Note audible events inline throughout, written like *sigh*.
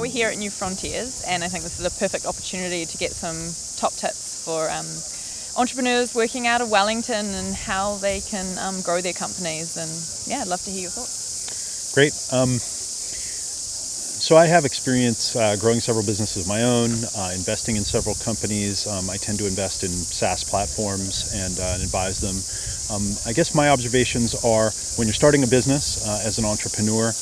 we're here at New Frontiers, and I think this is a perfect opportunity to get some top tips for um, entrepreneurs working out of Wellington and how they can um, grow their companies. And yeah, I'd love to hear your thoughts. Great. Um, so I have experience uh, growing several businesses of my own, uh, investing in several companies. Um, I tend to invest in SaaS platforms and, uh, and advise them. Um, I guess my observations are when you're starting a business uh, as an entrepreneur,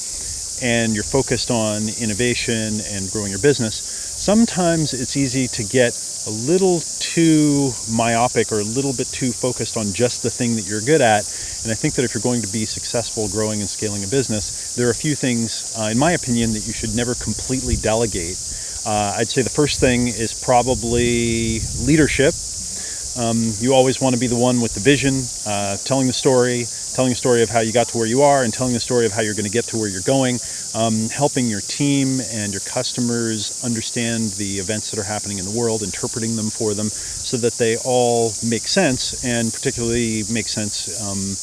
and you're focused on innovation and growing your business, sometimes it's easy to get a little too myopic or a little bit too focused on just the thing that you're good at. And I think that if you're going to be successful growing and scaling a business, there are a few things, uh, in my opinion, that you should never completely delegate. Uh, I'd say the first thing is probably leadership. Um, you always want to be the one with the vision, uh, telling the story, telling a story of how you got to where you are and telling the story of how you're going to get to where you're going, um, helping your team and your customers understand the events that are happening in the world, interpreting them for them so that they all make sense and particularly make sense um,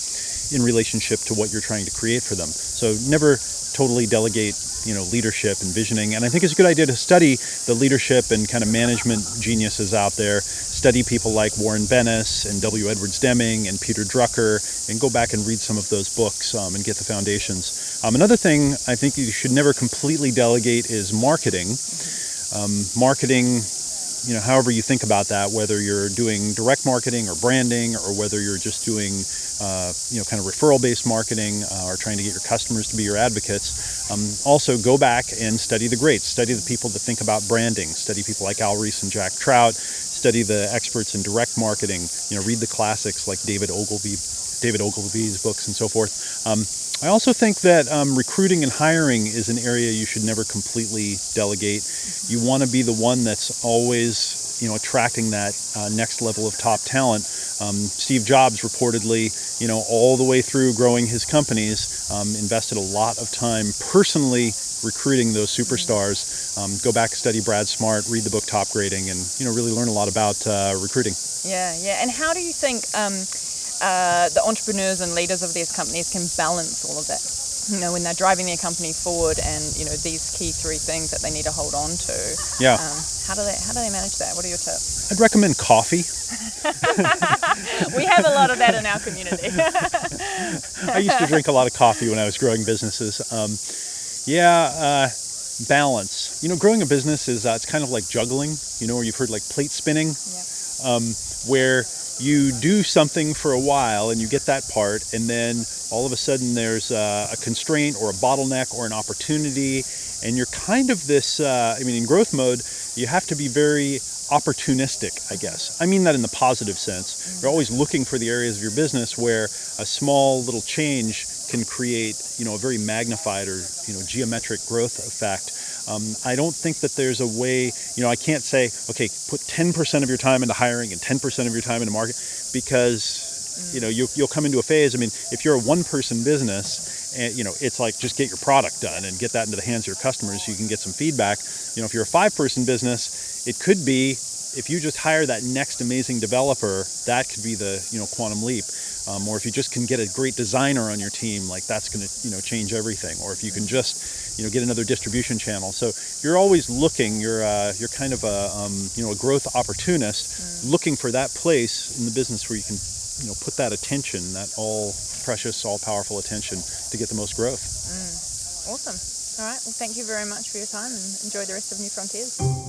in relationship to what you're trying to create for them. So never totally delegate you know leadership and visioning and I think it's a good idea to study the leadership and kind of management geniuses out there study people like Warren Bennis and W. Edwards Deming and Peter Drucker and go back and read some of those books um, and get the foundations. Um, another thing I think you should never completely delegate is marketing. Um, marketing you know, however you think about that, whether you're doing direct marketing or branding, or whether you're just doing, uh, you know, kind of referral-based marketing, uh, or trying to get your customers to be your advocates. Um, also, go back and study the greats. Study the people that think about branding. Study people like Al Ries and Jack Trout. Study the experts in direct marketing. You know, read the classics like David Ogilvy, David Ogilvy's books and so forth. Um, I also think that um, recruiting and hiring is an area you should never completely delegate. You want to be the one that's always, you know, attracting that uh, next level of top talent. Um, Steve Jobs reportedly, you know, all the way through growing his companies, um, invested a lot of time personally recruiting those superstars. Um, go back, study Brad Smart, read the book Top Grading, and you know, really learn a lot about uh, recruiting. Yeah, yeah. And how do you think? Uh, the entrepreneurs and leaders of these companies can balance all of that. You know, when they're driving their company forward, and you know these key three things that they need to hold on to. Yeah. Um, how do they How do they manage that? What are your tips? I'd recommend coffee. *laughs* we have a lot of that in our community. *laughs* I used to drink a lot of coffee when I was growing businesses. Um, yeah, uh, balance. You know, growing a business is uh, it's kind of like juggling. You know, where you've heard like plate spinning, yeah. um, where you do something for a while and you get that part and then all of a sudden there's a, a constraint or a bottleneck or an opportunity and you're kind of this uh, I mean in growth mode you have to be very opportunistic I guess. I mean that in the positive sense. You're always looking for the areas of your business where a small little change can create you know a very magnified or you know geometric growth effect um, I don't think that there's a way, you know, I can't say, okay, put 10% of your time into hiring and 10% of your time into market because, you know, you'll, you'll come into a phase. I mean, if you're a one person business, and, you know, it's like just get your product done and get that into the hands of your customers so you can get some feedback. You know, if you're a five person business, it could be if you just hire that next amazing developer, that could be the, you know, quantum leap. Um, or if you just can get a great designer on your team, like that's going to you know change everything. Or if you can just you know get another distribution channel. So you're always looking. You're uh, you're kind of a um, you know a growth opportunist, mm. looking for that place in the business where you can you know put that attention, that all precious, all powerful attention to get the most growth. Mm. Awesome. All right. Well, thank you very much for your time and enjoy the rest of New Frontiers.